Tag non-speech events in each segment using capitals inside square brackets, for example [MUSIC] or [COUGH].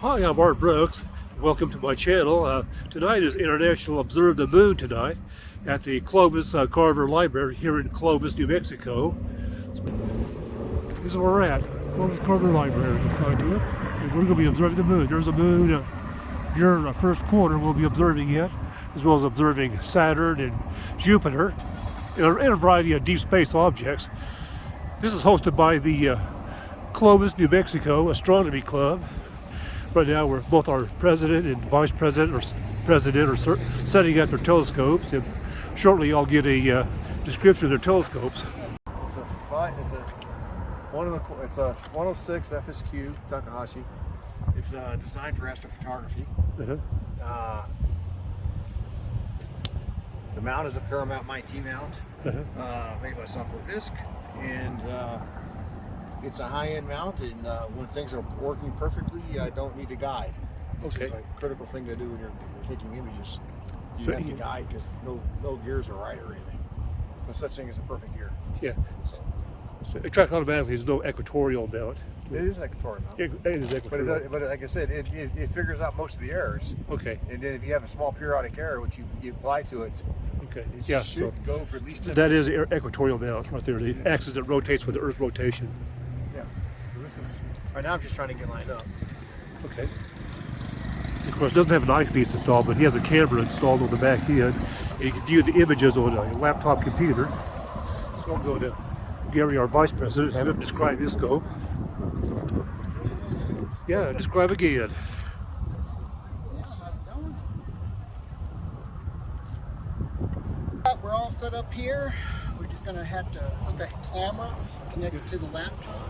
Hi, I'm Art Brooks. Welcome to my channel. Uh, tonight is International Observe the Moon tonight at the Clovis uh, Carver Library here in Clovis, New Mexico. This is where we're at, Clovis Carver Library here. And we're going to be observing the moon. There's a moon uh, during the first quarter. We'll be observing it, as well as observing Saturn and Jupiter and a, and a variety of deep space objects. This is hosted by the uh, Clovis, New Mexico Astronomy Club. Right now, we're both our president and vice president or president are setting up their telescopes, and shortly I'll get a uh, description of their telescopes. It's a five. It's a one of the. It's a 106 FSQ Takahashi. It's uh, designed for astrophotography. Uh -huh. uh, the mount is a Paramount MYT mount, uh -huh. uh, made by Software Bisque, and uh, it's a high-end mount, and uh, when things are working perfectly, I don't need a guide. Which okay. is a critical thing to do when you're, taking images. You so have to guide because no no gears are right or anything. No such thing as a perfect gear. Yeah. So, so it tracks automatically. There's no equatorial mount. It is equatorial mount. It, it is equatorial. But, it, but like I said, it, it, it, figures out most of the errors. Okay. And then if you have a small periodic error, which you, you apply to it, okay. it yeah, should so go for at least 10 That is equatorial mount right there. The axis that rotates with the Earth's rotation. Yeah. So this is, right now I'm just trying to get lined up. Okay. Of course, doesn't have an eyepiece installed, but he has a camera installed on the back end. And you can view the images on a laptop computer. So I'll go to Gary, our vice president, have him describe his scope. Yeah, describe again. We're all set up here. We're just going to have to put the camera connected to the laptop.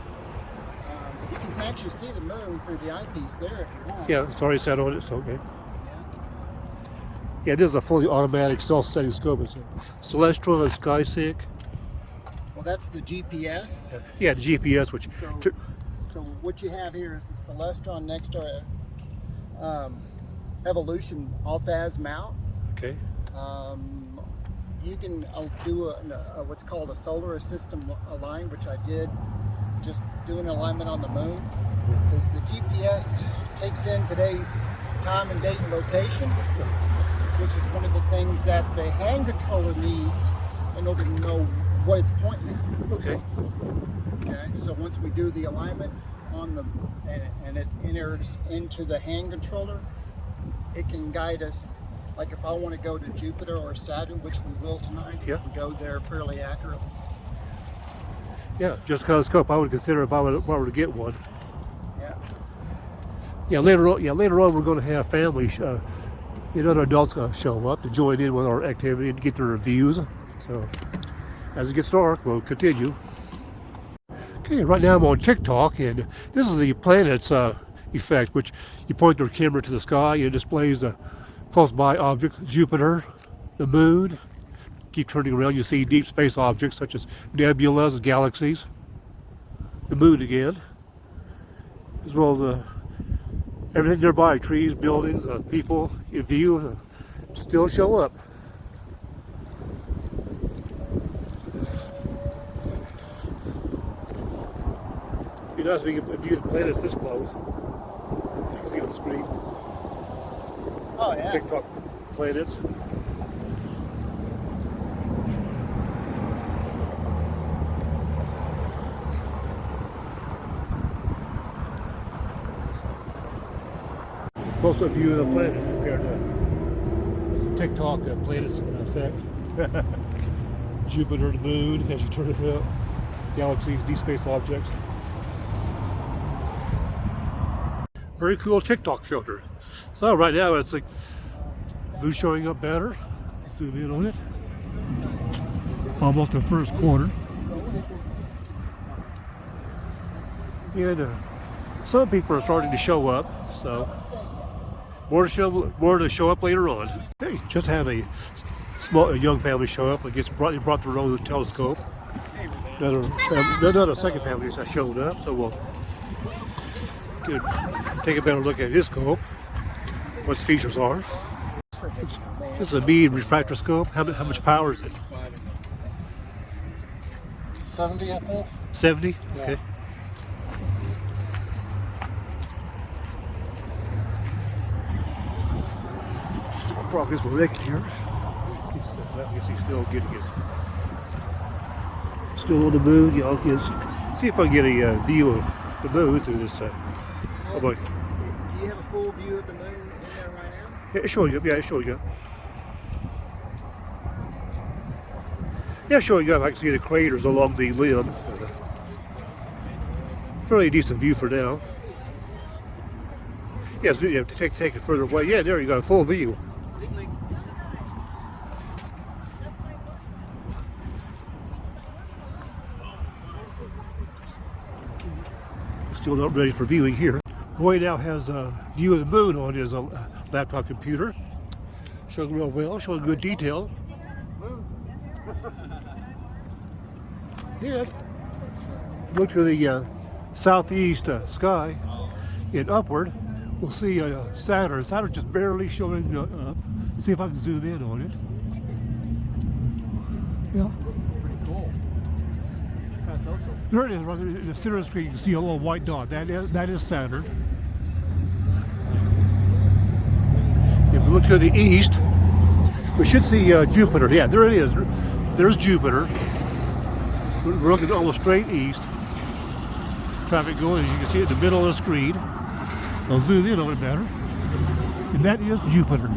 You can actually see the moon through the eyepiece there if you want. Yeah, it's already set on it, so okay. Yeah. Yeah, this is a fully automatic self-setting scope. It's a Celestron and SkySync. Well, that's the GPS. Yeah, the GPS, which... So, so what you have here is the Celestron NexStar um, Evolution Altaz mount. Okay. Um, you can uh, do a, a, what's called a solar system align, which I did just doing alignment on the moon because the GPS takes in today's time and date and location, which is one of the things that the hand controller needs in order to know what it's pointing at. Okay. Okay, so once we do the alignment on the, and, and it enters into the hand controller, it can guide us like if I want to go to Jupiter or Saturn, which we will tonight, yeah. go there fairly accurately. Yeah, just of scope I would consider if I, would, if I were to get one. Yeah. Yeah, later on, yeah, later on we're going to have family, uh, you know, adults going to show up to join in with our activity and get their reviews. So, as it gets dark, we'll continue. Okay, right now I'm on TikTok, and this is the planets uh, effect, which you point your camera to the sky and it displays the close by objects, Jupiter, the moon. Keep turning around, you see deep space objects such as nebulas, galaxies, the moon again, as well as uh, everything nearby, trees, buildings, uh, people in view, uh, still show up. Be nice if you could view the planets this close. You can see on the screen. Oh, yeah. TikTok planets. Close-up view of the planets compared to the TikTok uh, planets effect. [LAUGHS] Jupiter, the moon, as you turn it up, galaxies, deep space objects. Very cool TikTok filter. So right now it's like blue showing up better. Zoom in on it. Almost the first quarter. And uh, some people are starting to show up, so more to show more to show up later on. Hey, just had a small a young family show up. I guess brought they brought their own telescope. Another family, another second family has shown up, so we'll take a better look at his scope what the features are. It's a bead refractoscope. How, how much power is it? 70, I think. 70? Okay. Progress we're making here. He's, uh, I guess he's still getting his. Still on the moon. Yeah, I'll get, see if I can get a uh, view of the moon through this. Uh, oh boy. Do you have a full view of the moon in there right now? Yeah, it's showing up. Yeah, it's showing up. Yeah, showing up. I can see the craters along the limb. Uh, fairly decent view for now. Yes, you have to take take it further away. Yeah, there you got a full view. Still not ready for viewing here. Roy now has a view of the moon on his uh, laptop computer. Showing real well, showing good detail. And look to the uh, southeast uh, sky and upward, we'll see uh, Saturn. Saturn just barely showing uh, up. See if I can zoom in on it. Yeah. Pretty cool. Telescope. There it is, right in the center of the screen. You can see a little white dot. That is that is Saturn. If we look to the east, we should see uh, Jupiter. Yeah, there it is. There's Jupiter. We're looking almost straight east. Traffic going. You can see it in the middle of the screen. I'll zoom in on it better. And that is Jupiter.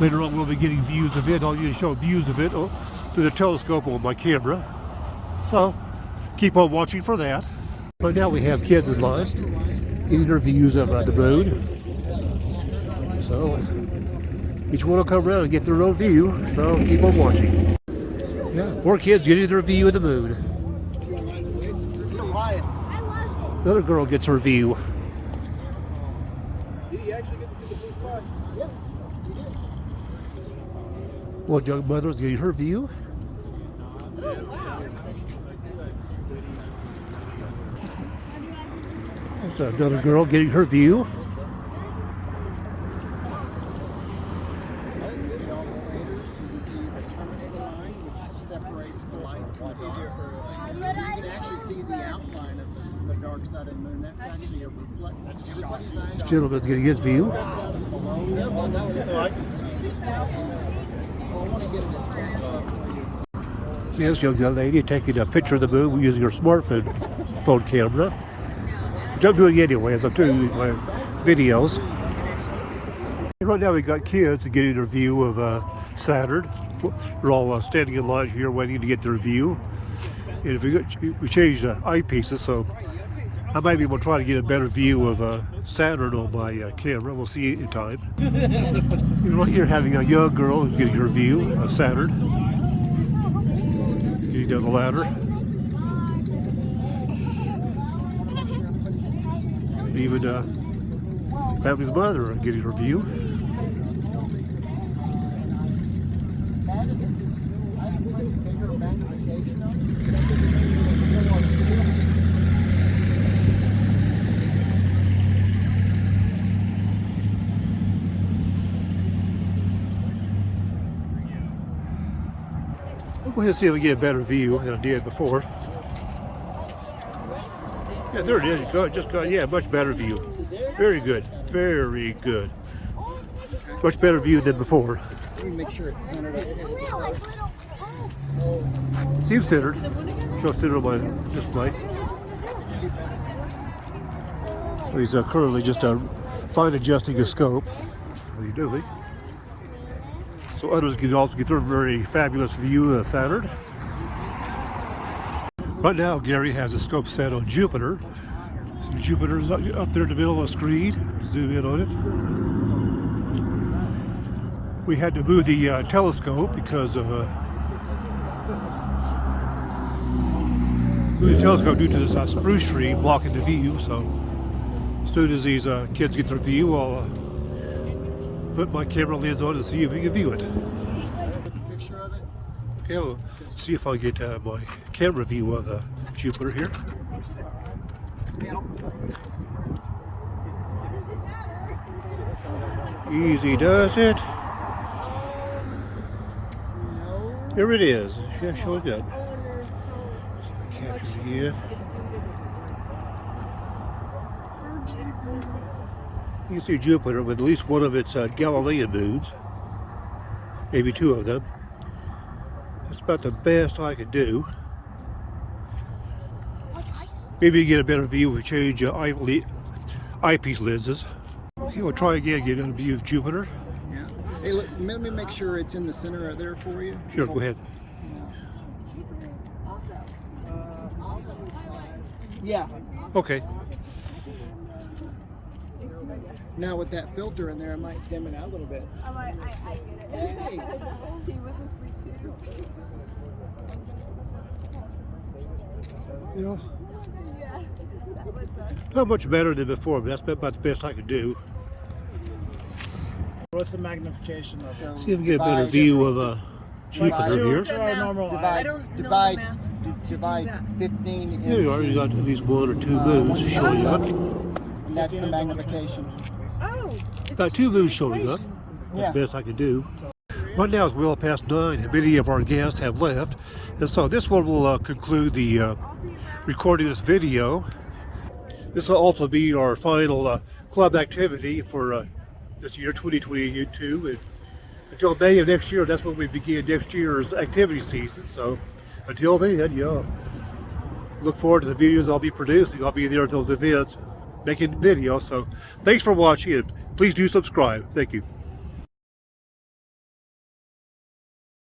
Later on, we'll be getting views of it. I'll show views of it oh, through the telescope on my camera. So, keep on watching for that. Right now we have kids in line getting their views of uh, the moon. So each one will come around and get their own view. So keep on watching. Yeah, more kids getting their view of the moon. This is Another girl gets her view. Did he actually get to see the blue spot? Yep, he did. One young mother is getting her view. There's another girl getting her view. This gentleman's getting his view. Yes, young lady taking a picture of the moon using her smartphone phone camera. I'm doing anyway as I'm doing my videos. Right now we've got kids getting their view of uh, Saturn. We're all uh, standing in line here waiting to get their view. And if we, got, we changed the eyepieces, so I might be able to try to get a better view of uh, Saturn on my uh, camera. We'll see in time. [LAUGHS] Right here having a young girl who's getting her view of Saturn. Getting down the ladder. Even uh, family's mother getting her view. Bigger magnification of it. We'll go ahead and see if we get a better view than I did before. Yeah, there it is. Got, just got, yeah, much better view. Very good. Very good. Much better view than before. Let me make sure it's centered. Seems centered. Show centered on my display. So he's uh, currently just uh, fine adjusting his scope. What are you doing? So others can also get their very fabulous view of Saturn. Right now, Gary has a scope set on Jupiter. So Jupiter's up there in the middle of the screen. Zoom in on it. We had to move the uh, telescope because of uh, move the telescope due to this uh, spruce tree blocking the view. So as soon as these uh, kids get their view, I'll uh, put my camera lens on and see if we can view it. Took a picture of it. Okay, we'll see if I get uh, my camera view of uh, Jupiter here. Easy does it. Here it is. Yeah, showing up. Capture it again. You can see Jupiter with at least one of its uh, Galilean moons. maybe two of them. That's about the best I could do. Maybe you get a better view if we change eye le- eyepiece lenses. Okay, we'll try again, get a view of Jupiter. Yeah. Hey, look, let me make sure it's in the center of there for you. Sure, go ahead. Yeah. Okay. Now with that filter in there, I might dim it out a little bit. I'm I, I get it. Hey. [LAUGHS] he was asleep too. Yeah. Yeah, that was uh, Not much better than before, but that's about the best I could do. What's the magnification level? So See if we get a better view of uh, Divide- Jupiter here. Normal. Divide, I don't know divide, math d- to do divide 15 Here you are, you got into, at least one or two uh, moons one showing up. and that's the magnification. Oh, it's Got two moons showing up. equation. That's Yeah. the best I could do. Right now it's well past nine, and many of our guests have left. And so this one will uh, conclude the uh, recording of this video. This will also be our final uh, club activity for uh, this year, 2022. And until May of next year, that's when we begin next year's activity season. So until then, yeah, look forward to the videos I'll be producing. I'll be there at those events making videos. So thanks for watching, and please do subscribe. Thank you.